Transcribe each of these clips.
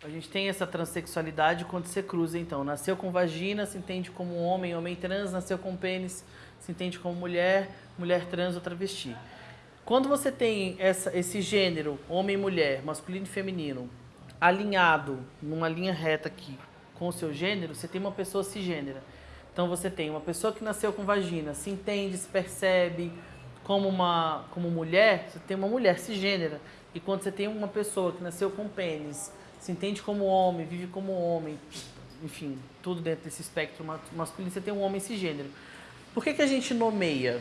A gente tem essa transexualidade quando você cruza, então. Nasceu com vagina, se entende como homem, homem trans. Nasceu com pênis, se entende como mulher, mulher trans ou travesti. Quando você tem essa, esse gênero, homem e mulher, masculino e feminino, alinhado numa linha reta aqui com o seu gênero, você tem uma pessoa cisgênera. Então você tem uma pessoa que nasceu com vagina, se entende, se percebe como uma como mulher, você tem uma mulher cisgênera. E quando você tem uma pessoa que nasceu com pênis, se entende como homem, vive como homem, enfim, tudo dentro desse espectro masculino, você tem um homem cisgênero. Por que, que a gente nomeia?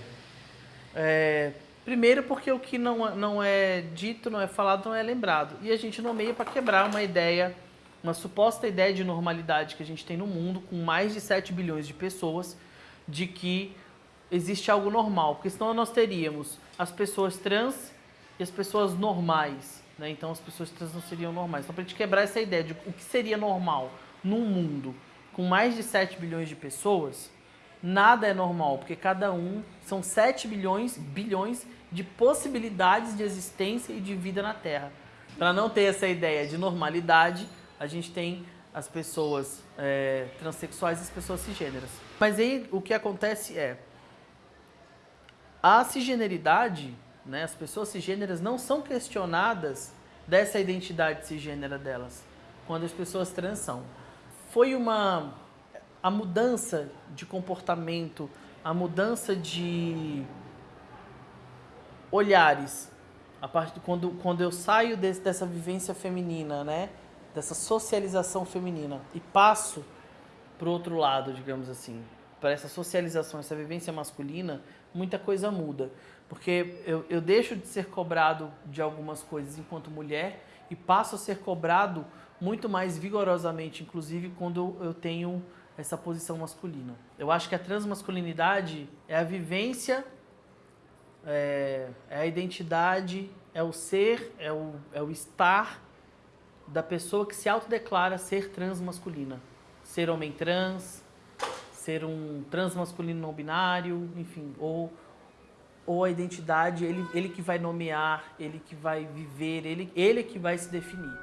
É, primeiro porque o que não, não é dito, não é falado, não é lembrado. E a gente nomeia para quebrar uma ideia, uma suposta ideia de normalidade que a gente tem no mundo, com mais de 7 bilhões de pessoas, de que existe algo normal. Porque senão nós teríamos as pessoas trans e as pessoas normais. Né? Então as pessoas trans não seriam normais. Então, para a gente quebrar essa ideia de o que seria normal num mundo com mais de 7 bilhões de pessoas, nada é normal, porque cada um são 7 bilhões, bilhões de possibilidades de existência e de vida na Terra. Para não ter essa ideia de normalidade, a gente tem as pessoas é, transexuais e as pessoas cisgêneras. Mas aí o que acontece é, a cisgeneridade né? As pessoas cisgêneras não são questionadas dessa identidade cisgênera delas, quando as pessoas trans são. Foi uma a mudança de comportamento, a mudança de olhares, a parte quando quando eu saio desse, dessa vivência feminina, né, dessa socialização feminina e passo para o outro lado, digamos assim, para essa socialização, essa vivência masculina, muita coisa muda. Porque eu, eu deixo de ser cobrado de algumas coisas enquanto mulher e passo a ser cobrado muito mais vigorosamente, inclusive quando eu tenho essa posição masculina. Eu acho que a transmasculinidade é a vivência, é, é a identidade, é o ser, é o, é o estar da pessoa que se autodeclara ser transmasculina. Ser homem trans, ser um transmasculino não binário, enfim, ou ou a identidade, ele, ele que vai nomear, ele que vai viver, ele, ele que vai se definir.